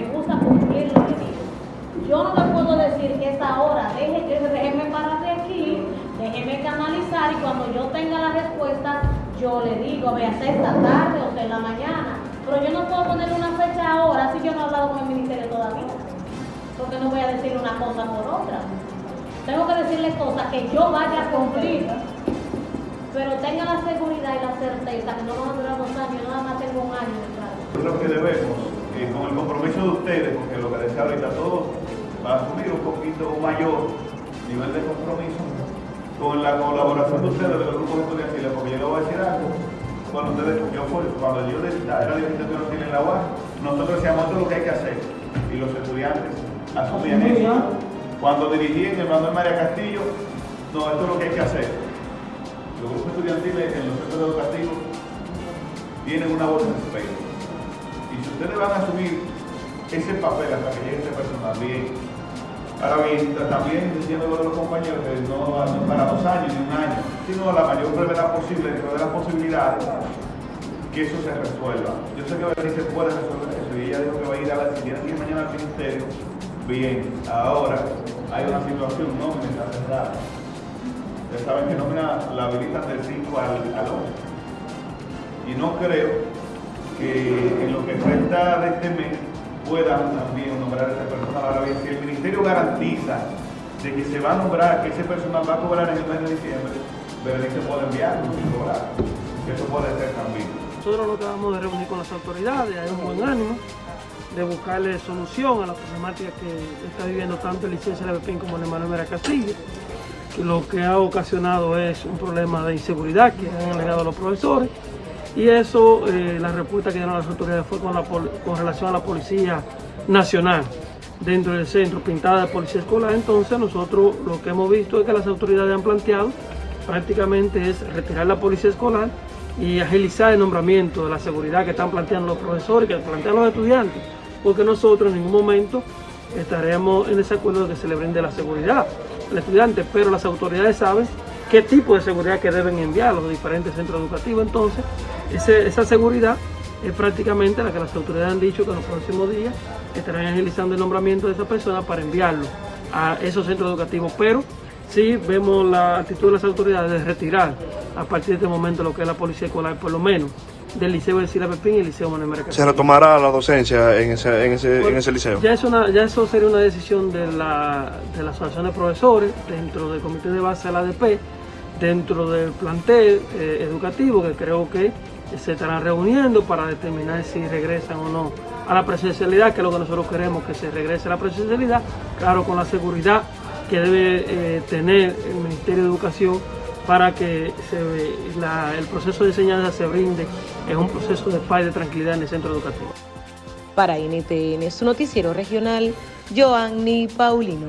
me gusta cumplir lo que digo. Yo no le puedo decir que esta hora, deje, déjeme parar de aquí, déjeme canalizar y cuando yo tenga la respuesta, yo le digo, vea, sea esta tarde o sea en la mañana. Pero yo no puedo poner una fecha ahora si yo no he hablado con el ministerio todavía. Porque no voy a decir una cosa por otra. Tengo que decirle cosas que yo vaya a cumplir. Pero tenga la seguridad y la certeza que no van a durar dos años, nada más tengo un año creo que debemos, eh, con el compromiso de ustedes, porque lo que decía ahorita todo va a asumir un poquito mayor nivel de compromiso, con la colaboración de ustedes, de los grupos estudiantiles, porque yo le voy a decir algo, cuando ustedes, yo cuando yo era dirigente estudiantil en la UAS, nosotros decíamos esto es lo que hay que hacer, y los estudiantes asumían eso. Cuando dirigí en el Manuel María Castillo, no, esto es lo que hay que hacer. Los grupos estudiantiles en los centros educativos tienen una voz de respeto. Y si ustedes van a asumir ese papel hasta que llegue ese personal, bien. Ahora bien, también diciendo a los compañeros que no, no para dos años ni un año, sino la mayor brevedad posible dentro de las posibilidades que eso se resuelva. Yo sé que Berenice puede resolver eso y ella dijo que va a ir a la si que ir mañana al ministerio. Bien, ahora hay una situación, no me está cerrada. Ustedes saben que nómina la habilitan del 5 al, al 11. Y no creo que en lo que resta de este mes puedan también nombrar a ese personal. Ahora bien, si el ministerio garantiza de que se va a nombrar, que ese personal va a cobrar en el mes de diciembre, Berenice puede enviarlo sin cobrar. Eso puede ser también. Nosotros nos acabamos de reunir con las autoridades, hay un buen ánimo de buscarle solución a la problemática que está viviendo tanto el liceo de Pepín como el Manuel Mera Castillo. Que lo que ha ocasionado es un problema de inseguridad que han alegado los profesores y eso, eh, la respuesta que dieron las autoridades fue con, la, con relación a la Policía Nacional dentro del centro, pintada de policía escolar. Entonces nosotros lo que hemos visto es que las autoridades han planteado prácticamente es retirar la policía escolar y agilizar el nombramiento de la seguridad que están planteando los profesores, que plantean los estudiantes, porque nosotros en ningún momento estaremos en desacuerdo de que se le brinde la seguridad al estudiante, pero las autoridades saben qué tipo de seguridad que deben enviar los diferentes centros educativos. Entonces, esa seguridad es prácticamente la que las autoridades han dicho que en los próximos días estarán agilizando el nombramiento de esa persona para enviarlo a esos centros educativos. Pero sí vemos la actitud de las autoridades de retirar a partir de este momento lo que es la policía escolar, por lo menos del Liceo de Sila Pepín y el Liceo Manuel Mercado. ¿Se retomará la docencia en ese, en ese, Bueno, en ese liceo? Ya, es una, ya eso sería una decisión de la, de la Asociación de Profesores, dentro del Comité de Base de la ADP, dentro del plantel eh, educativo, que creo que se estarán reuniendo para determinar si regresan o no a la presencialidad, que es lo que nosotros queremos, que se regrese a la presencialidad, claro, con la seguridad que debe eh, tener el Ministerio de Educación para que el proceso de enseñanza se brinde en un proceso de paz y de tranquilidad en el centro educativo. Para NTN, su noticiero regional, Joanny Paulino.